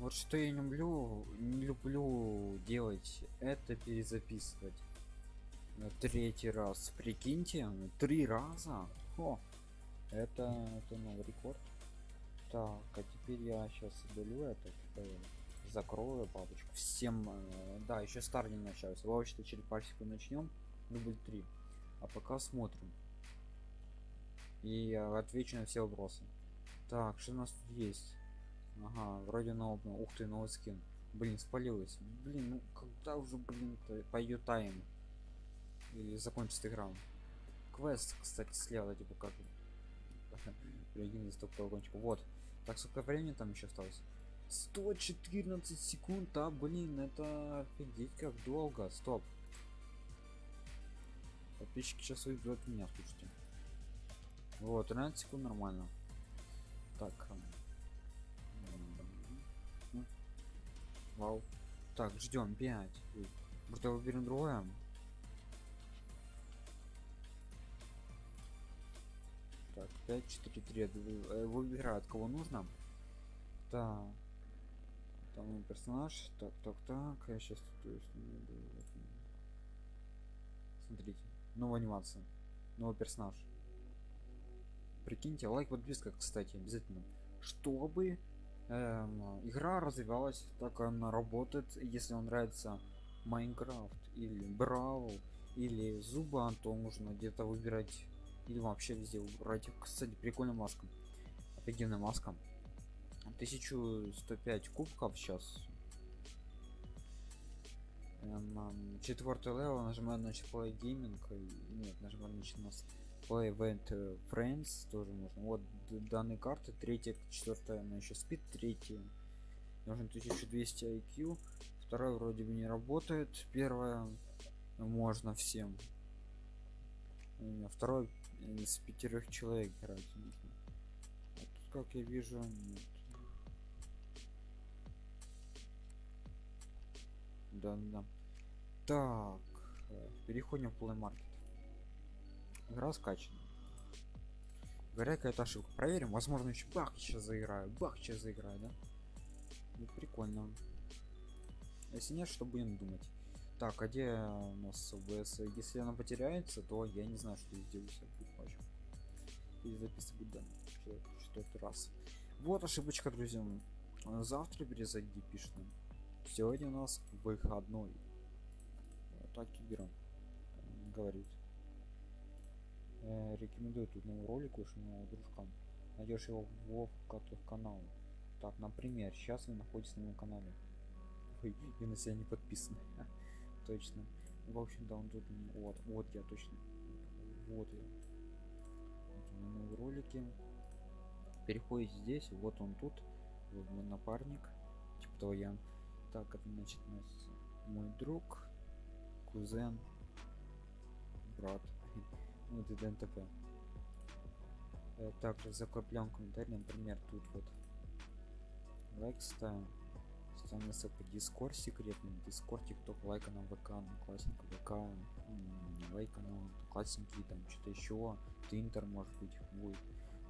Вот что я не люблю, не люблю делать, это перезаписывать. На третий раз. Прикиньте, три раза. О, это, это новый рекорд. Так, а теперь я сейчас удалю это, э, закрою папочку. Всем, э, да, еще стар не начался. Вообще через пару начнем. Дубль 3. А пока смотрим. И отвечу на все вопросы. Так, что у нас тут есть? Ага, вроде новый, ух ты, новый скин. Блин, спалилась. Блин, ну когда уже, блин, пойдет тайм? Или закончится игра? Квест, кстати, слева, типа как один из топ Вот. Так, сколько времени там еще осталось? 114 секунд, а, блин, это офигеть как долго. Стоп. Подписчики сейчас уйдут меня, слушайте. Вот, 13 секунд нормально. Так. Вау. Так, ждем 5. Может, выберем другое? Так, 5, 4, 3. Выбирают, кого нужно. Так. Там персонаж. Так, так, так. Я сейчас тут Смотрите. Новая анимация. Новый персонаж. Прикиньте, лайк, подписка, кстати, обязательно. Чтобы эм, игра развивалась, так она работает, если вам нравится Майнкрафт или Бравл или Зубан, то нужно где-то выбирать или вообще везде выбирать. Кстати, прикольная маска. Офигенная маска. 1105 кубков сейчас. Эм, четвертый левел нажимаю на play gaming нет нажимаю на нас play event friends тоже можно. Вот данные карты. Третья четвертая она еще спит. Третья. Нужно 1200 IQ вторая вроде бы не работает. Первая можно всем. Второй из пятерых человек играть нужно. А тут как я вижу нет. Да да. Так э, переходим в Play Market игра скачана. Говоря какая-то ошибка. Проверим. Возможно еще бах сейчас заиграю. Бах сейчас заиграю да? Ну, прикольно. Если нет что будем думать? Так а где у нас ОБС если она потеряется то я не знаю что я сделаю и записывать данные четвертый раз. Вот ошибочка друзья завтра перезайди пишет нам. Сегодня у нас выходной. Так и берем говорит э, рекомендую тут новый ролик уж нового дружкам найдешь его в в канал так например сейчас вы находитесь на моем канале. Ой, я на себя не подписан. Точно. В общем да он тут вот вот я точно. Вот я. Вот новые ролики. Переходите здесь вот он тут вот мой напарник типа того я. Так это значит мой друг кузен брат вот и днтп э, также закрепляем комментарий например тут вот. Лайк ставим. Ставим ссылку. Дискорд секретный. Дискорд тикток лайка на вк на классненько вк. Лайка на классненький там что-то еще твинтер может быть будет.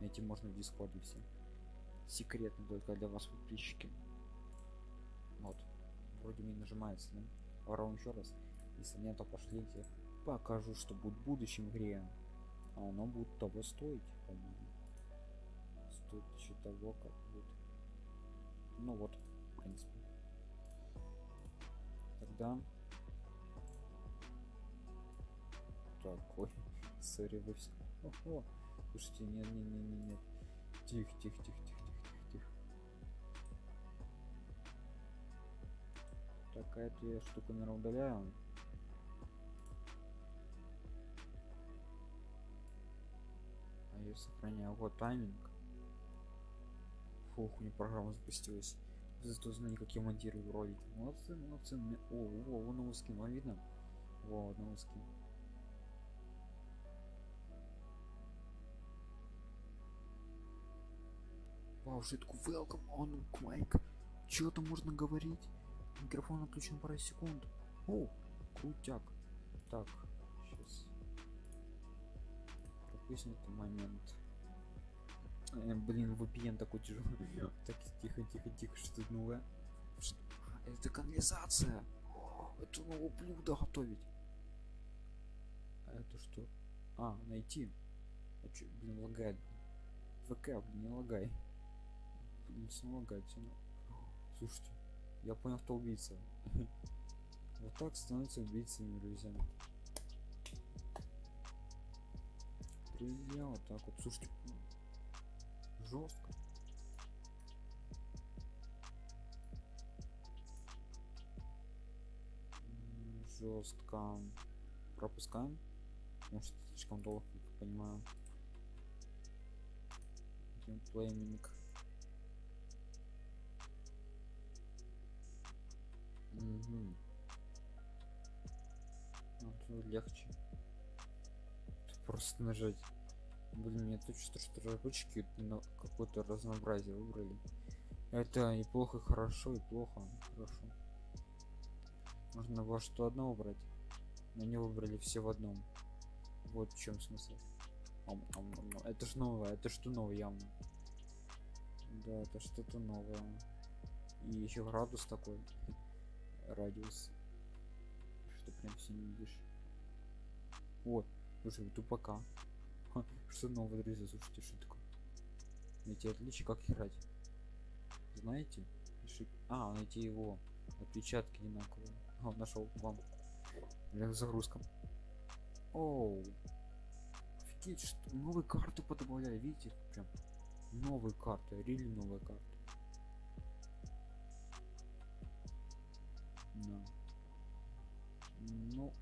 Найти можно в дискорде все. Секретно только для вас подписчики. Вот. Вроде не нажимается да? ворон еще раз. Если нет то пошлите покажу что будет в будущем игре а оно будет того стоить стоит еще того как будет. Ну вот в принципе. Тогда. Такой. Сори вы все Ого. слушайте нет не не не нет. Тихо тихо тихо тихо какая-то я штука наверное удаляю сохраняю вот тайминг фух у меня программа запустилась зато знаю как я монтирую ролики молодцы молодцы о, о, о новый скин вам видно во новый скин Вау, шитку welcome on Quake. Чего там можно говорить? Микрофон отключен пару секунд. О, крутяк. Так, Пропустим этот момент. Э, блин, VPN такой тяжелый. так, тихо, тихо, тихо, что тут новое? Это канализация. О, Это новое блюдо готовить. А это что? А, найти. А чё, блин, лагает. ВК, блин, не лагай. Блин, все лагает, все. Слушайте, я понял, кто убийца. Вот так становятся убийцами, друзья. Друзья, вот так вот. Слушайте, жестко. Жестко. Пропускаем. Может, слишком долго, как понимаю. Геймплейминг. Угу. Вот, легче. Просто нажать. Блин, мне тут что разработчики на какое-то разнообразие выбрали. Это и плохо, и хорошо, и плохо, хорошо. Можно во что одно выбрать. Но не выбрали все в одном. Вот в чем смысл. Ам, ам, ам. Это ж новое, это что новое явно. Да, это что-то новое. И еще градус такой. Радиус. Что прям все не видишь. Вот, слушай, тупака. Что новое, друзья, слушайте, что такое? Найти отличие, как играть. Знаете? А, найти его. Отпечатки одинаковые. А, нашел вам. Бля, загрузка. Оу. Офигеть, что новые карты подобавляли, видите? Прям новые карты, рели новые карты. Да. Ну,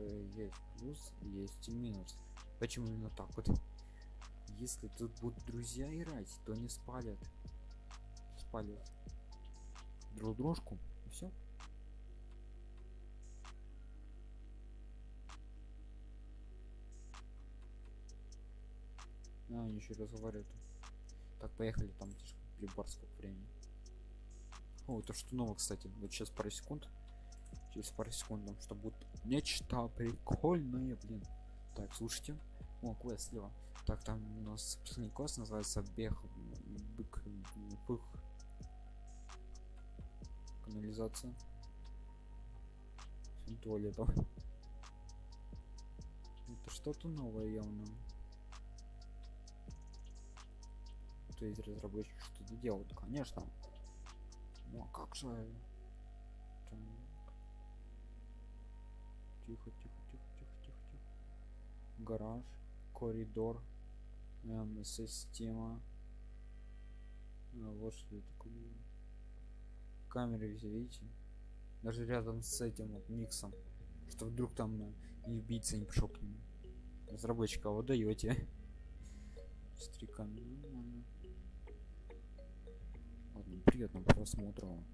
есть плюс, есть и минус. Почему именно так вот? Если тут будут друзья играть, то не спалят. Спалят друг дружку и все. А, они еще разговаривают. Так, поехали, там слишком прибор сколько времени. О, это что новое, кстати. Вот сейчас пару секунд. Через пару секунд нам что будет нечто прикольное, блин. Так, слушайте. О, квест слева. Так, там у нас последний квест называется бег бык пых. Канализация. Всем туалетом. Это что-то новое явно. То есть разработчик что-то делают, конечно. Ну а как же? Так. Тихо, тихо, тихо, тихо, тихо, тихо. Гараж, коридор, эм, система. А, вот что это такое. Камеры видите? Даже рядом с этим вот миксом. Что вдруг там э, и убийца не пришел к нему. Разработчика вот даете. Нормально. Ладно, приятного просмотра.